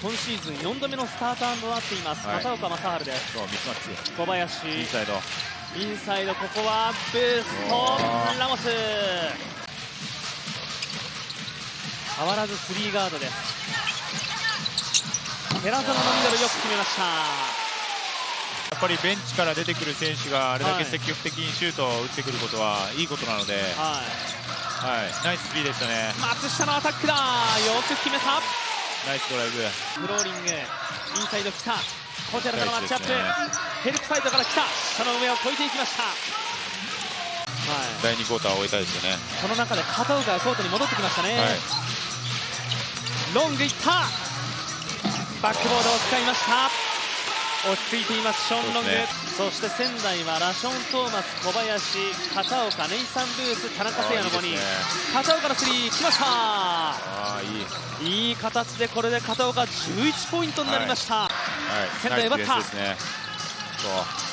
今シーズン4度目のスターターとなっています、はい。片岡正治です。小林。インサイド。インサイド。ここはブーストラモス。変わらずスリーガードです。寺園のミドルよく決めました。やっぱりベンチから出てくる選手があれだけ積極的にシュートを打ってくることはいいことなので、はい。はい、ナイススリーでしたね。松下のアタックだ。よく決めたナイスドライブ。フローリング。インサイド来た。小寺とのマッチアップ、ナイヘルプサイドから来た。その上を越えていきました。はい。第2クォーターを終えたいですよね。その中で片岡がコートに戻ってきましたね、はい。ロングいった。バックボードを使いました落ち着いています。ショーン・ロング。そ,、して仙台はラション・トーマス小林片岡ネイサン・ブース田中誠也の5人。ね。片岡のスリー来ました。いい。いい形でこれで片岡11ポイントになりました、はい。仙台奪ったナイスディフェンスですね。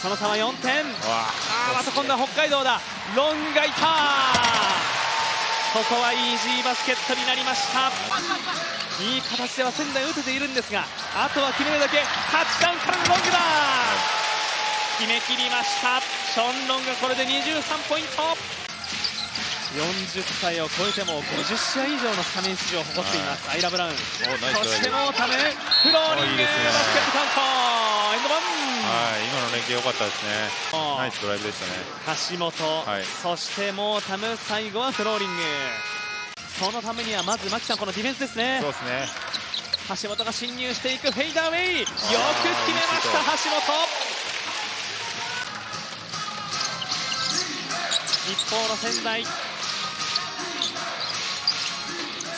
その差は4点。わ。あーまた今度は北海道だ。ロンがいた。ここはイージーバスケットになりましたいい形では仙台打てているんですがあとは決めるだけタッチダウンからのロングだ。決めきりました。ショーン・ロングこれで23ポイント。40歳を超えても50試合以上のスタメン出場を誇っています。アイラ・ブラウン。そしてもうタムフローリングねバスケットカウント。エンドワン。はい今の連携良かったですね。ナイスドライブでしたね。橋本、はい。そしてもうタム最後はフローリングそのためにはまず牧さんこのディフェンスですね。そうですね。橋本が侵入していくフェイダーウェイ。よく決めました橋本。一方の仙台。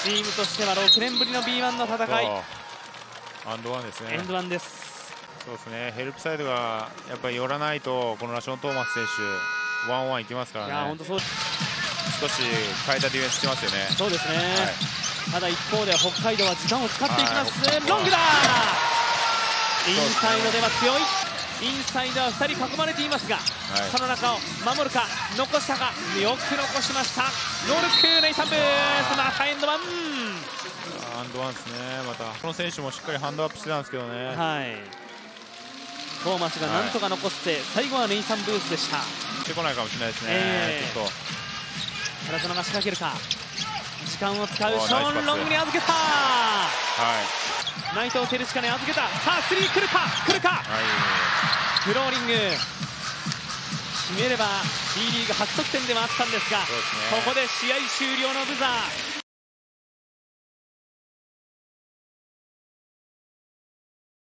チームとしては6年ぶりの B1 の戦い。アンドワンですね。エンドワンです。そうですね。ヘルプサイドがやっぱり寄らないとこのラション・トーマス選手ワンワンいきますかいやらね本当そう少し変えたディフェンスしてますよね。そうですね、はい。ただ一方で北海道は時間を使っていきます、はいロングだ。インサイドでは強い。インサイドは2人囲まれていますが、はい。その中を守るか残したか。よく残しました。ノールックネイサンブース。またアンドワン。アンドワンですね。またこの選手もしっかりハンドアップしてたんですけどね。はい。トーマスがなんとか残して、最後はネイサンブースでした。出てこないかもしれないですね、ええ。ちょっと原園が仕掛けるか。時間を使うおショーン・ロングに預けた。はい。内藤照親に預けた。さあスリー来るか？来るか？はい。フローリング。決めれば B リーグ初得点ではあったんですがね。ここで試合終了のブザー